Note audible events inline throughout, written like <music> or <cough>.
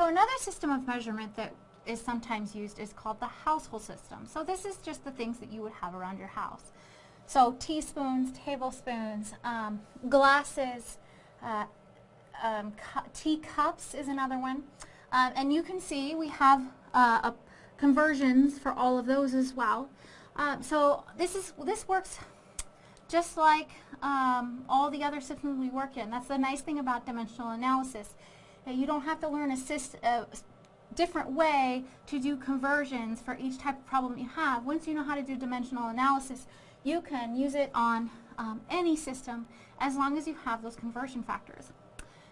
So another system of measurement that is sometimes used is called the household system. So this is just the things that you would have around your house. So teaspoons, tablespoons, um, glasses, uh, um, cu teacups is another one. Um, and you can see we have uh, conversions for all of those as well. Um, so this is this works just like um, all the other systems we work in. That's the nice thing about dimensional analysis. You don't have to learn a, a different way to do conversions for each type of problem you have. Once you know how to do dimensional analysis, you can use it on um, any system as long as you have those conversion factors.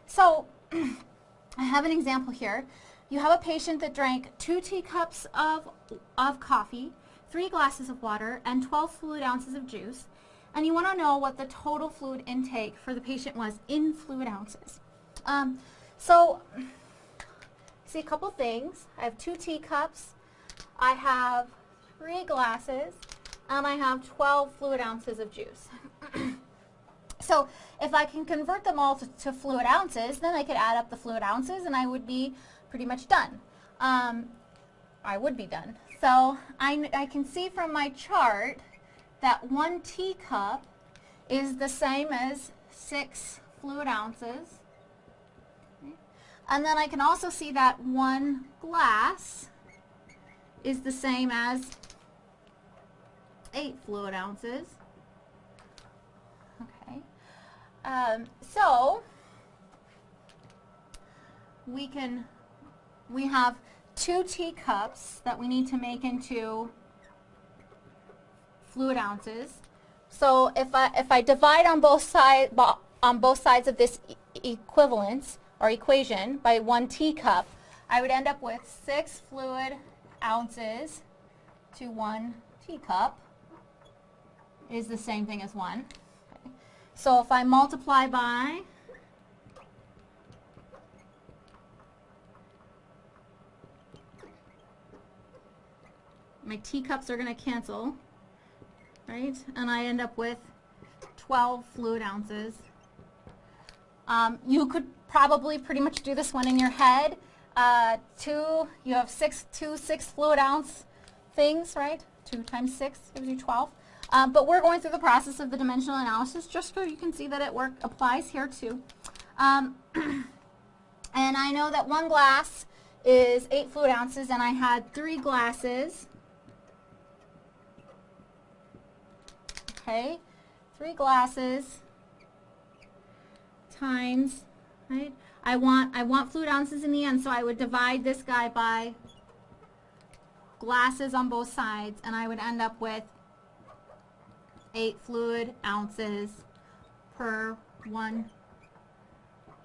So <clears throat> I have an example here. You have a patient that drank two teacups of, of coffee, three glasses of water, and 12 fluid ounces of juice, and you want to know what the total fluid intake for the patient was in fluid ounces. Um, so, see a couple things. I have two teacups, I have three glasses, and I have 12 fluid ounces of juice. <clears throat> so if I can convert them all to, to, fluid ounces, then I could add up the fluid ounces and I would be pretty much done. Um, I would be done. So I, I can see from my chart that one teacup is the same as six fluid ounces. And then I can also see that one glass is the same as 8 fluid ounces. Okay. Um, so, we can, we have two teacups that we need to make into fluid ounces. So if I, if I divide on both, side, on both sides of this e equivalence or equation by one teacup, I would end up with six fluid ounces to one teacup is the same thing as 1. Okay. So if I multiply by my teacups are going to cancel, right? And I end up with 12 fluid ounces. Um, you could probably pretty much do this one in your head. Uh, two, you have six, two six fluid ounce things, right? Two times six gives you 12. Um, but we're going through the process of the dimensional analysis just so you can see that it work applies here too. Um, <clears throat> and I know that one glass is 8 fluid ounces and I had three glasses. Okay, three glasses times, right? I want, I want fluid ounces in the end, so I would divide this guy by glasses on both sides, and I would end up with 8 fluid ounces per one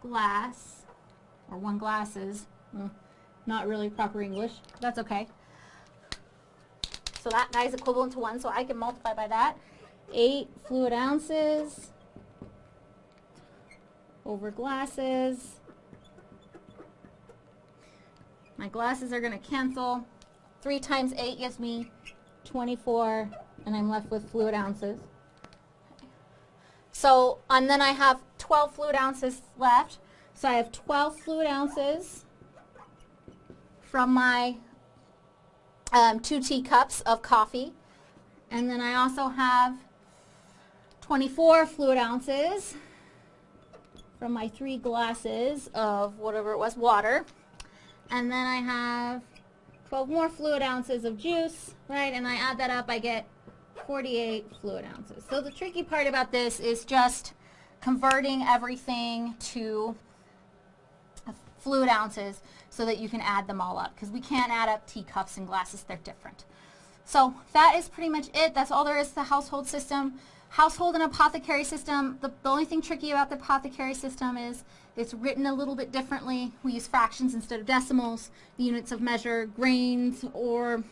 glass, or one glasses. Mm, not really proper English. That's okay. So that guy is equivalent to 1, so I can multiply by that. 8 fluid ounces over glasses. My glasses are going to cancel. 3 times 8 gives me 24 and I'm left with fluid ounces. So, and then I have 12 fluid ounces left. So I have 12 fluid ounces from my um, two teacups of coffee. And then I also have 24 fluid ounces from my three glasses of whatever it was, water. And then I have 12 more fluid ounces of juice, right? And I add that up, I get 48 fluid ounces. So the tricky part about this is just converting everything to fluid ounces so that you can add them all up because we can't add up teacups and glasses, they're different. So that is pretty much it. That's all there is to the household system. Household and apothecary system, the, the only thing tricky about the apothecary system is it's written a little bit differently. We use fractions instead of decimals, the units of measure, grains, or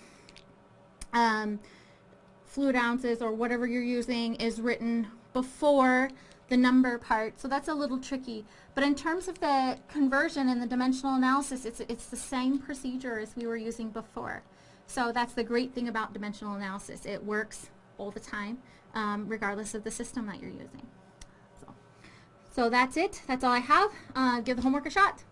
um, fluid ounces or whatever you're using is written before the number part. So that's a little tricky. But in terms of the conversion and the dimensional analysis, it's, it's the same procedure as we were using before. So that's the great thing about dimensional analysis. It works all the time, um, regardless of the system that you're using. So, so that's it. That's all I have. Uh, give the homework a shot.